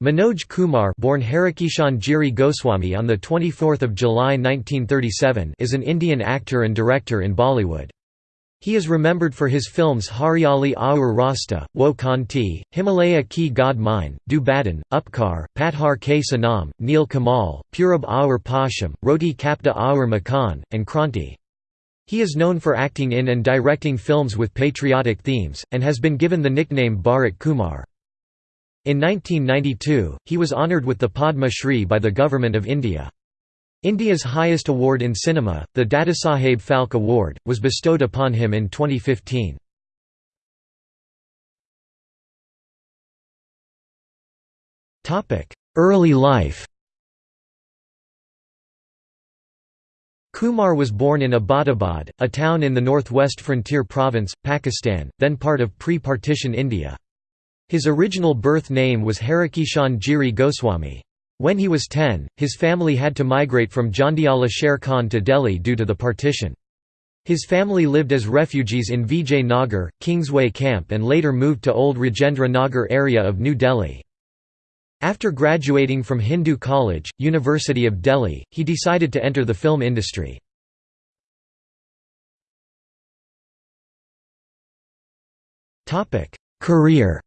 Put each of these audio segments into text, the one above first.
Manoj Kumar born Harikishan Giri Goswami on 24 July 1937 is an Indian actor and director in Bollywood. He is remembered for his films Hariyali Aur Rasta, Wo Kanti, Himalay Ki God Mein, Do Badan, Upkar, Pathar Ke Sanam, Neel Kamal, Purab Aur Paschim, Roti Kapda Aur Makan, and Kranti. He is known for acting in and directing films with patriotic themes, and has been given the nickname Bharat Kumar. In 1992, he was honoured with the Padma Shri by the Government of India. India's highest award in cinema, the Dadasaheb Phalke Award, was bestowed upon him in 2015. Early life Kumar was born in Abbottabad, a town in the northwest frontier province, Pakistan, then part of pre-partition India. His original birth name was Harikishan Giri Goswami. When he was 10, his family had to migrate from Jandiala Sher Khan to Delhi due to the partition. His family lived as refugees in Vijay Nagar, Kingsway Camp and later moved to Old Rajendra Nagar area of New Delhi. After graduating from Hindu College, University of Delhi, he decided to enter the film industry. Career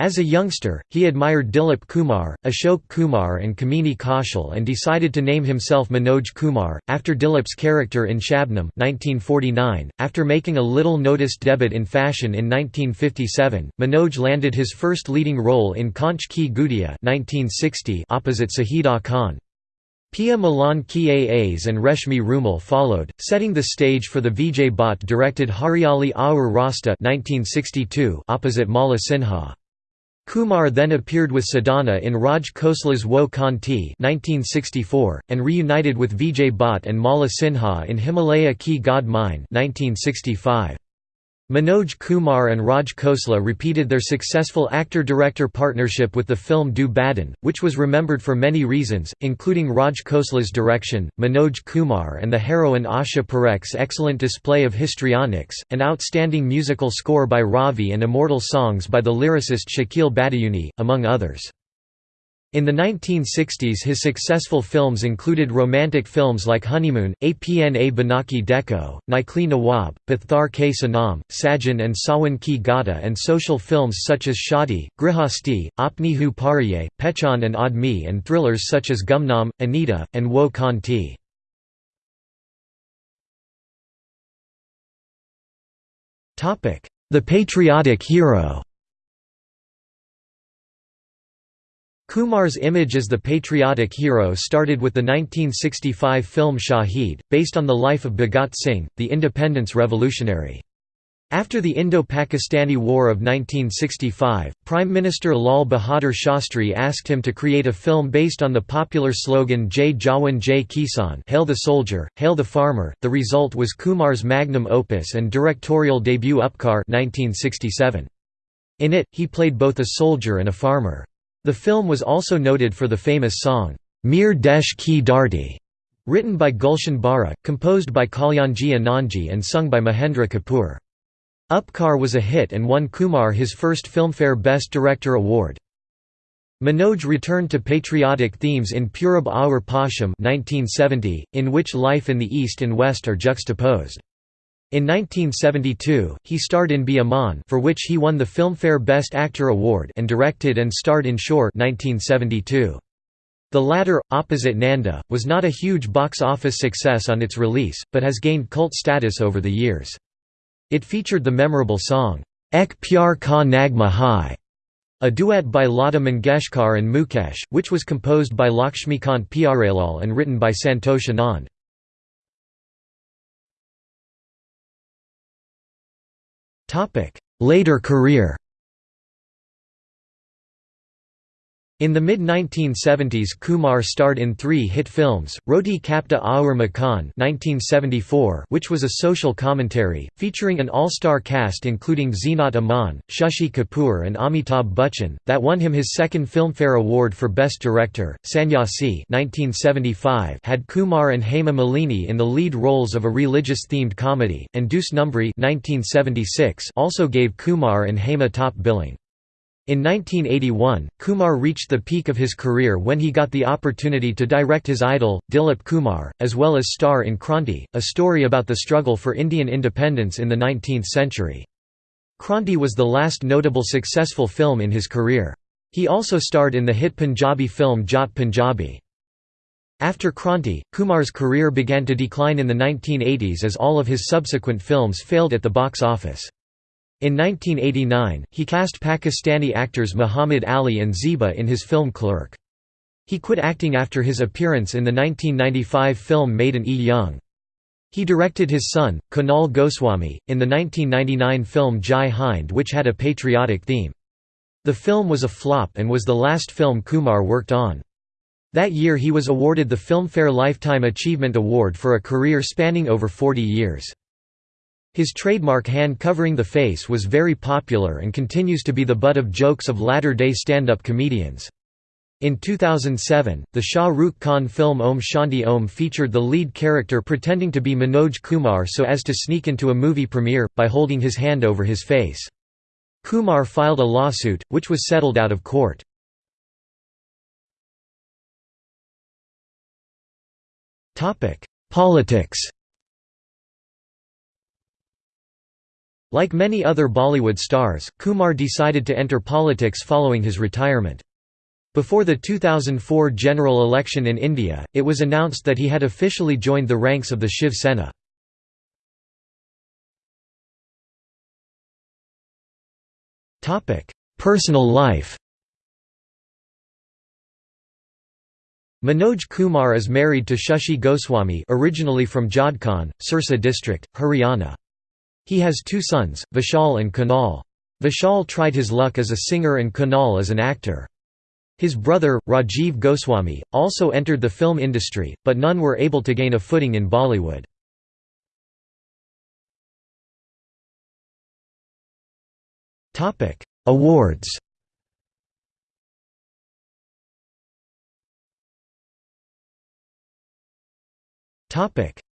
As a youngster, he admired Dilip Kumar, Ashok Kumar and Kamini Kaushal and decided to name himself Manoj Kumar, after Dilip's character in Shabnam 1949. .After making a little-noticed debut in fashion in 1957, Manoj landed his first leading role in Kaanch Ki Gudiya 1960 opposite Sayeeda Khan. Piya Milan Ki Aas and Reshmi Rumal followed, setting the stage for the Vijay Bhatt directed Hariyali Aur Rasta 1962 opposite Mala Sinha. Kumar then appeared with Sadhana in Raj Khosla's Woh Kaun Thi and reunited with Vijay Bhatt and Mala Sinha in Himalay Ki God Mein 1965. Manoj Kumar and Raj Khosla repeated their successful actor-director partnership with the film Do Badan, which was remembered for many reasons, including Raj Khosla's direction, Manoj Kumar and the heroine Asha Parekh's excellent display of histrionics, an outstanding musical score by Ravi and immortal songs by the lyricist Shakeel Badayuni, among others. In the 1960s his successful films included romantic films like Honeymoon, Apna Banake Dekho, Naqli Nawab, Pathar Ke Sanam, Sajan and Sawan Ki Ghata and social films such as Shadi, Grihasti, Apne Hue Paraye, Pehchan and Admi and thrillers such as Gumnam, Anita, and Woh Kaun Thi. The patriotic hero Kumar's image as the patriotic hero started with the 1965 film Shahid, based on the life of Bhagat Singh, the independence revolutionary. After the Indo-Pakistani War of 1965, Prime Minister Lal Bahadur Shastri asked him to create a film based on the popular slogan Jai Jawan Jai Kisan Hail the Soldier, Hail the Farmer. The result was Kumar's magnum opus and directorial debut Upkar 1967. In it, he played both a soldier and a farmer. The film was also noted for the famous song, Mere Desh Ki Dharti, written by Gulshan Bawra, composed by Kalyanji Anandji and sung by Mahendra Kapoor. Upkar was a hit and won Kumar his first Filmfare Best Director award. Manoj returned to patriotic themes in Purab Aur Paschim 1970, in which life in the East and West are juxtaposed. In 1972, he starred in Be for which he won the Filmfare Best Actor Award and directed and starred in Shor 1972. The latter, opposite Nanda, was not a huge box office success on its release, but has gained cult status over the years. It featured the memorable song, Ek Pyar Ka Nagma Hai, a duet by Lata Mangeshkar and Mukesh, which was composed by Lakshmikant Pyarelal and written by Santosh Anand. Later career In the mid-1970s Kumar starred in three hit films, Roti Kapda Aur Makan which was a social commentary, featuring an all-star cast including Zeenat Aman, Shashi Kapoor and Amitabh Bachchan, that won him his second Filmfare Award for Best Director. Sannyasi had Kumar and Hema Malini in the lead roles of a religious-themed comedy, and Dus Numbri also gave Kumar and Hema top billing. In 1981, Kumar reached the peak of his career when he got the opportunity to direct his idol, Dilip Kumar, as well as star in Kranti, a story about the struggle for Indian independence in the 19th century. Kranti was the last notable successful film in his career. He also starred in the hit Punjabi film Jat Punjabi. After Kranti, Kumar's career began to decline in the 1980s as all of his subsequent films failed at the box office. In 1989, he cast Pakistani actors Muhammad Ali and Zeba in his film Clerk. He quit acting after his appearance in the 1995 film Maidan-e-Jung. He directed his son, Kunal Goswami, in the 1999 film Jai Hind which had a patriotic theme. The film was a flop and was the last film Kumar worked on. That year he was awarded the Filmfare Lifetime Achievement Award for a career spanning over 40 years. His trademark hand covering the face was very popular and continues to be the butt of jokes of latter-day stand-up comedians. In 2007, the Shah Rukh Khan film Om Shanti Om featured the lead character pretending to be Manoj Kumar so as to sneak into a movie premiere, by holding his hand over his face. Kumar filed a lawsuit, which was settled out of court. Politics Like many other Bollywood stars, Kumar decided to enter politics following his retirement. Before the 2004 general election in India, it was announced that he had officially joined the ranks of the Shiv Sena. Personal life Manoj Kumar is married to Shashi Goswami originally from Jodhkan, Sirsa district, Haryana. He has two sons, Vishal and Kunal. Vishal tried his luck as a singer and Kunal as an actor. His brother, Rajiv Goswami, also entered the film industry, but none were able to gain a footing in Bollywood. Awards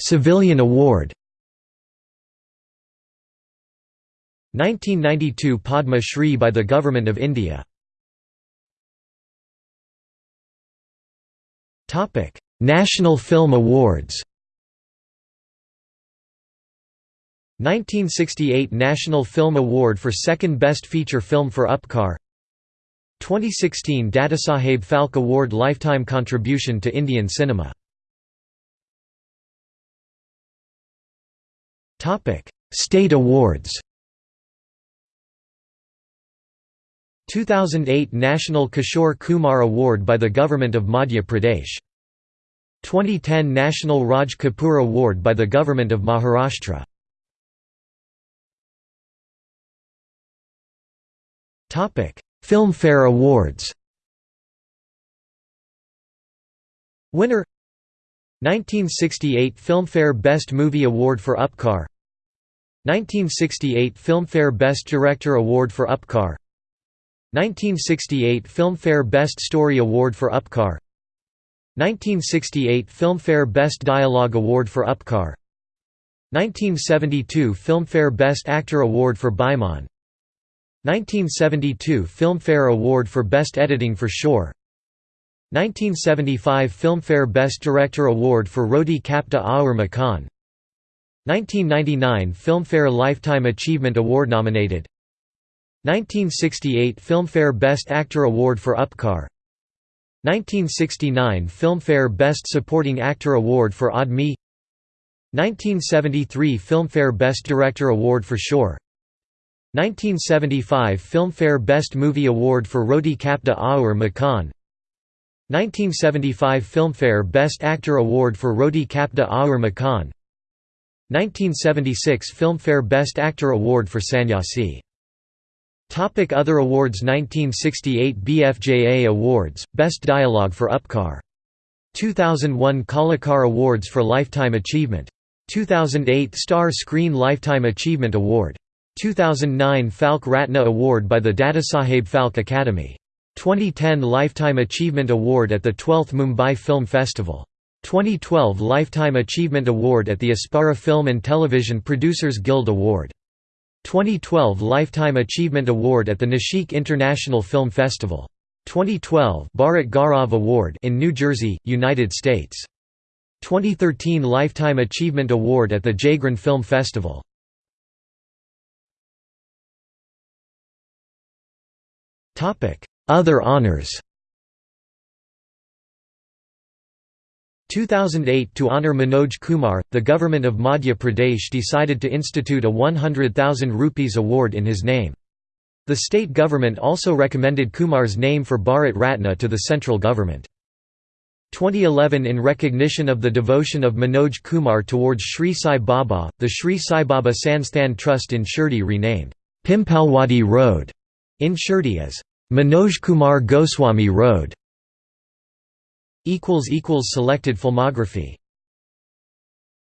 Civilian Award 1992 Padma Shri by the Government of India. Topic: National Film Awards. 1968 National Film Award for Second Best Feature Film for Upkar. 2016 Dadasaheb Phalke Award Lifetime Contribution to Indian Cinema. State awards 2008 National Kishore Kumar Award by the Government of Madhya Pradesh. 2010 National Raj Kapoor Award by the Government of Maharashtra. Filmfare Awards. Winner 1968 Filmfare Best Movie Award for Upkar. 1968 Filmfare Best Director Award for Upkar 1968 Filmfare Best Story Award for Upkar. 1968 Filmfare Best Dialogue Award for Upkar. 1972 Filmfare Best Actor Award for Baiman 1972 Filmfare Award for Best Editing for Shor. 1975 Filmfare Best Director Award for Roti Kapda Aur Makan. 1999 Filmfare Lifetime Achievement Award nominated 1968 Filmfare Best Actor Award for Upkar 1969 Filmfare Best Supporting Actor Award for Aadmi 1973 Filmfare Best Director Award for Shor. 1975 Filmfare Best Movie Award for Roti Kapda Aur Makan. 1975 Filmfare Best Actor Award for Roti Kapda Aur Makan. 1976 Filmfare Best Actor Award for Sannyasi Topic Other awards 1968 BFJA Awards, Best Dialogue for Upkar. 2001 Kalakar Awards for Lifetime Achievement. 2008 Star Screen Lifetime Achievement Award. 2009 Phalke Ratna Award by the Dadasaheb Phalke Academy. 2010 Lifetime Achievement Award at the 12th Mumbai Film Festival. 2012 Lifetime Achievement Award at the Apsara Film and Television Producers Guild Award. 2012 Lifetime Achievement Award at the Nashik International Film Festival. 2012 Bharat Gaurav Award in New Jersey, United States. 2013 Lifetime Achievement Award at the Jagran Film Festival. Other honors 2008 To honour Manoj Kumar, the government of Madhya Pradesh decided to institute a 100,000 rupees award in his name. The state government also recommended Kumar's name for Bharat Ratna to the central government. 2011 In recognition of the devotion of Manoj Kumar towards Sri Sai Baba, the Sri Sai Baba Sansthan Trust in Shirdi renamed Pimpalwadi Road in Shirdi as Manoj Kumar Goswami Road. Selected filmography